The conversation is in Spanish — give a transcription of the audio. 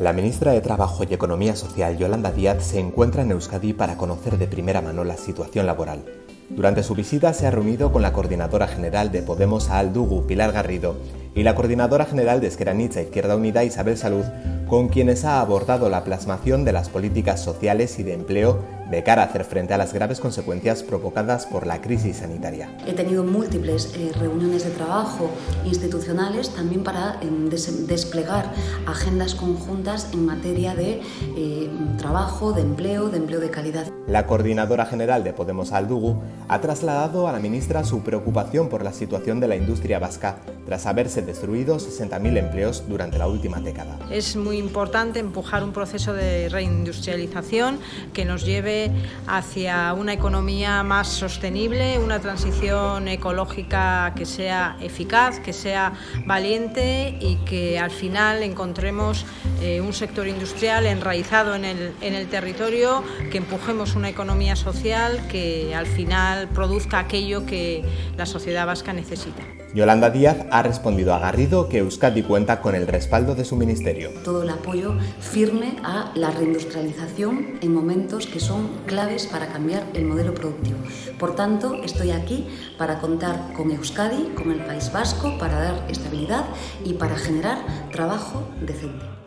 La ministra de Trabajo y Economía Social, Yolanda Díaz, se encuentra en Euskadi para conocer de primera mano la situación laboral. Durante su visita se ha reunido con la coordinadora general de Podemos a Aldugu, Pilar Garrido, y la coordinadora general de Esqueranitza Izquierda Unida, Isabel Salud, con quienes ha abordado la plasmación de las políticas sociales y de empleo de cara a hacer frente a las graves consecuencias provocadas por la crisis sanitaria. He tenido múltiples eh, reuniones de trabajo institucionales también para eh, des desplegar agendas conjuntas en materia de eh, trabajo, de empleo, de empleo de calidad. La coordinadora general de Podemos Aldugu ha trasladado a la ministra su preocupación por la situación de la industria vasca tras haberse destruido 60.000 empleos durante la última década. Es muy importante empujar un proceso de reindustrialización que nos lleve hacia una economía más sostenible, una transición ecológica que sea eficaz, que sea valiente y que al final encontremos eh, un sector industrial enraizado en el, en el territorio, que empujemos una economía social que al final produzca aquello que la sociedad vasca necesita. Yolanda Díaz ha respondido a que Euskadi cuenta con el respaldo de su ministerio. Todo el apoyo firme a la reindustrialización en momentos que son claves para cambiar el modelo productivo. Por tanto, estoy aquí para contar con Euskadi, con el País Vasco, para dar estabilidad y para generar trabajo decente.